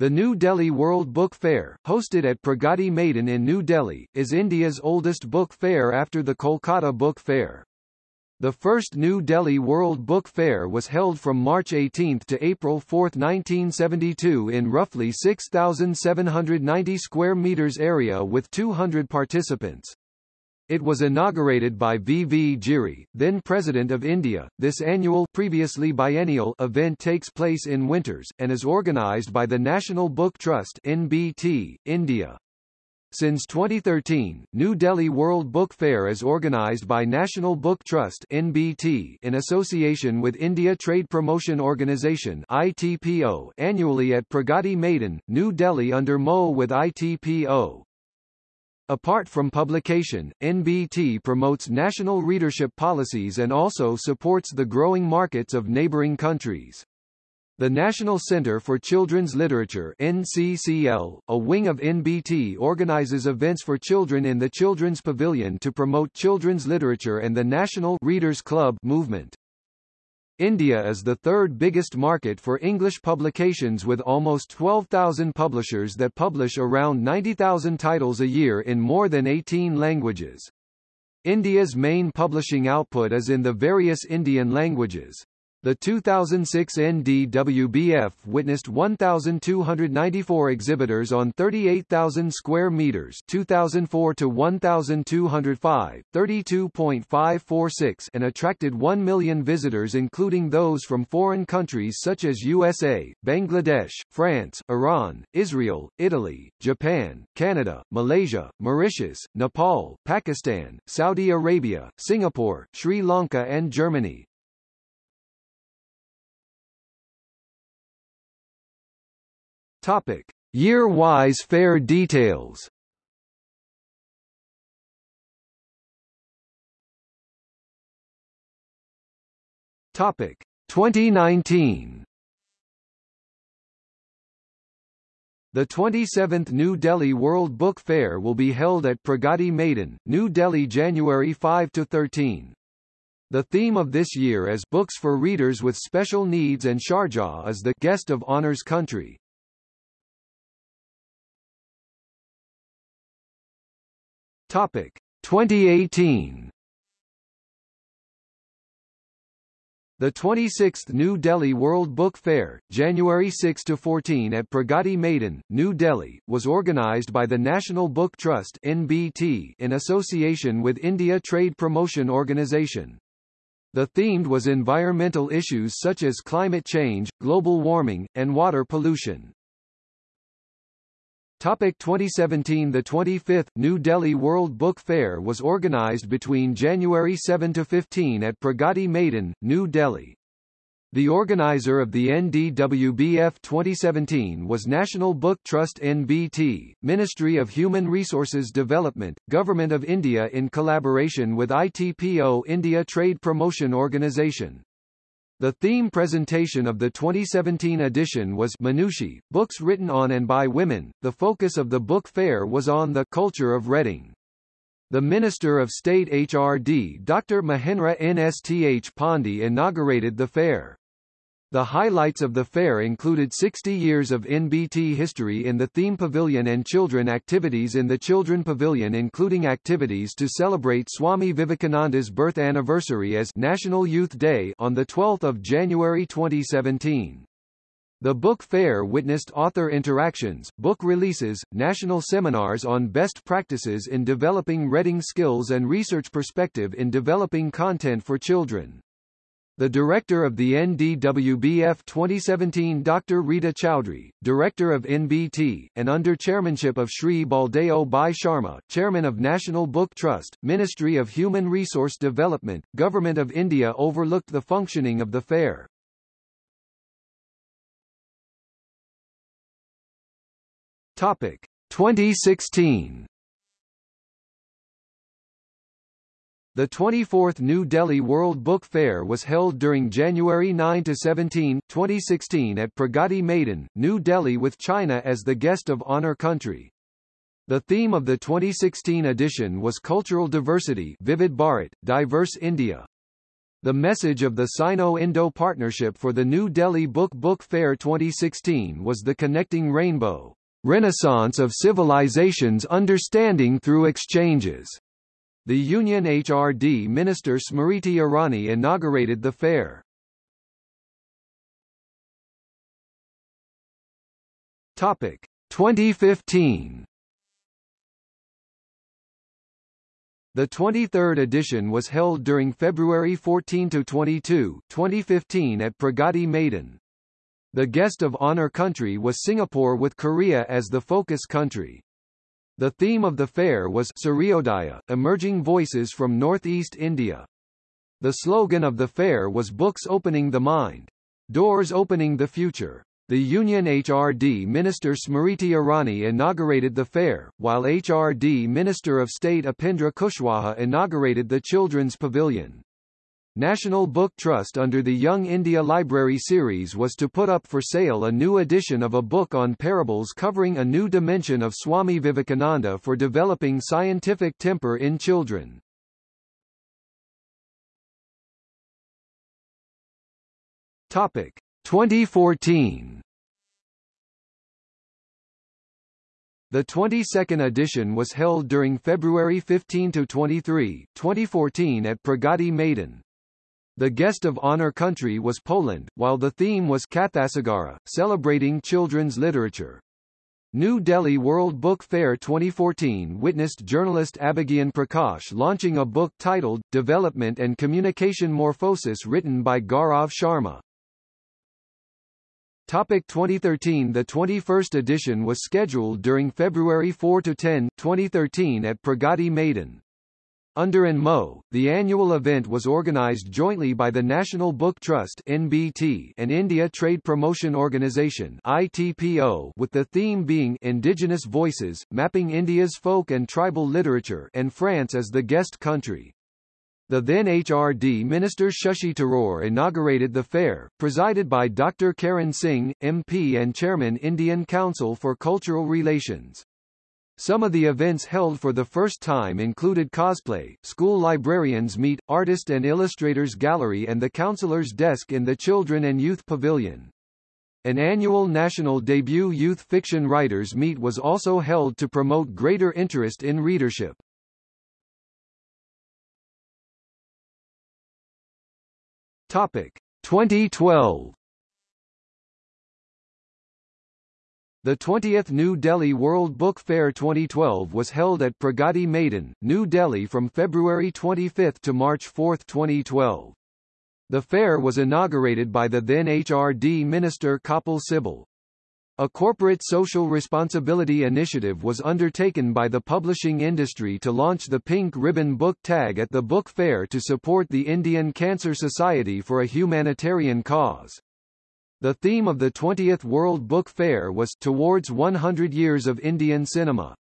The New Delhi World Book Fair, hosted at Pragati Maidan in New Delhi, is India's oldest book fair after the Kolkata Book Fair. The first New Delhi World Book Fair was held from March 18 to April 4, 1972 in roughly 6,790 square meters area with 200 participants. It was inaugurated by V. V. Giri, then President of India. This annual previously biennial event takes place in winters, and is organised by the National Book Trust NBT, India. Since 2013, New Delhi World Book Fair is organised by National Book Trust NBT in association with India Trade Promotion Organisation ITPO annually at Pragati Maidan, New Delhi under MO with ITPO. Apart from publication, NBT promotes national readership policies and also supports the growing markets of neighboring countries. The National Center for Children's Literature NCCL, a wing of NBT organizes events for children in the Children's Pavilion to promote children's literature and the National Readers Club movement. India is the third biggest market for English publications with almost 12,000 publishers that publish around 90,000 titles a year in more than 18 languages. India's main publishing output is in the various Indian languages. The 2006 NDWBF witnessed 1,294 exhibitors on 38,000 square meters 2004 to 1,205, 32.546 and attracted 1 million visitors including those from foreign countries such as USA, Bangladesh, France, Iran, Israel, Italy, Japan, Canada, Malaysia, Mauritius, Nepal, Pakistan, Saudi Arabia, Singapore, Sri Lanka and Germany. Topic: Year-wise fair details. Topic: 2019. The 27th New Delhi World Book Fair will be held at Pragati Maidan, New Delhi January 5 to 13. The theme of this year is Books for Readers with Special Needs and Sharjah is the guest of honors country. Topic 2018 The 26th New Delhi World Book Fair, January 6 to 14 at Pragati Maidan, New Delhi, was organized by the National Book Trust (NBT) in association with India Trade Promotion Organisation. The themed was environmental issues such as climate change, global warming, and water pollution. Topic 2017 The 25th New Delhi World Book Fair was organized between January 7 to 15 at Pragati Maidan, New Delhi. The organizer of the NDWBF 2017 was National Book Trust NBT, Ministry of Human Resources Development, Government of India in collaboration with ITPO India Trade Promotion Organisation. The theme presentation of the 2017 edition was Manushi, books written on and by women. The focus of the book fair was on the culture of reading. The Minister of State HRD Dr. Mahendra Nath Pandey inaugurated the fair. The highlights of the fair included 60 years of NBT history in the theme pavilion and children activities in the children pavilion including activities to celebrate Swami Vivekananda's birth anniversary as National Youth Day on 12 January 2017. The book fair witnessed author interactions, book releases, national seminars on best practices in developing reading skills and research perspective in developing content for children. The director of the NDWBF 2017 Dr. Rita Chowdhury, director of NBT, and under chairmanship of Sri Baldeo Bhai Sharma, chairman of National Book Trust, Ministry of Human Resource Development, Government of India overlooked the functioning of the fair. Topic 2016 The 24th New Delhi World Book Fair was held during January 9 to 17, 2016 at Pragati Maidan, New Delhi with China as the guest of honor country. The theme of the 2016 edition was Cultural Diversity Vividh Bharat, Diverse India. The message of the Sino-Indo Partnership for the New Delhi Book Book Fair 2016 was the connecting rainbow, Renaissance of Civilizations Understanding Through Exchanges. The Union HRD Minister Smriti Irani inaugurated the fair. Topic 2015 The 23rd edition was held during February 14 to 22, 2015 at Pragati Maidan. The guest of honor country was Singapore with Korea as the focus country. The theme of the fair was Suryodaya, Emerging Voices from Northeast India. The slogan of the fair was Books Opening the Mind. Doors Opening the Future. The Union HRD Minister Smriti Irani inaugurated the fair, while HRD Minister of State Upendra Kushwaha inaugurated the Children's Pavilion. National Book Trust under the Young India Library series was to put up for sale a new edition of a book on parables covering a new dimension of Swami Vivekananda for developing scientific temper in children. Topic 2014 The 22nd edition was held during February 15 to 23, 2014 at Pragati Maidan. The guest of honor country was Poland, while the theme was Kathasagara, celebrating children's literature. New Delhi World Book Fair 2014 witnessed journalist Abhigyan Prakash launching a book titled, Development and Communication Morphosis written by Gaurav Sharma. Topic 2013 The 21st edition was scheduled during February 4–10, 2013 at Pragati Maidan. Under ANMO, the annual event was organized jointly by the National Book Trust NBT and India Trade Promotion Organisation ITPO with the theme being Indigenous Voices, mapping India's folk and tribal literature and France as the guest country. The then HRD Minister Shashi Tharoor inaugurated the fair, presided by Dr. Karan Singh, MP and Chairman Indian Council for Cultural Relations. Some of the events held for the first time included cosplay, school librarians meet, artist and illustrators gallery and the counselor's desk in the Children and Youth Pavilion. An annual national debut youth fiction writers meet was also held to promote greater interest in readership. Topic 2012 The 20th New Delhi World Book Fair 2012 was held at Pragati Maidan, New Delhi from February 25 to March 4, 2012. The fair was inaugurated by the then HRD Minister Kapil Sibal. A corporate social responsibility initiative was undertaken by the publishing industry to launch the Pink Ribbon Book Tag at the book fair to support the Indian Cancer Society for a humanitarian cause. The theme of the 20th World Book Fair was Towards 100 Years of Indian Cinema.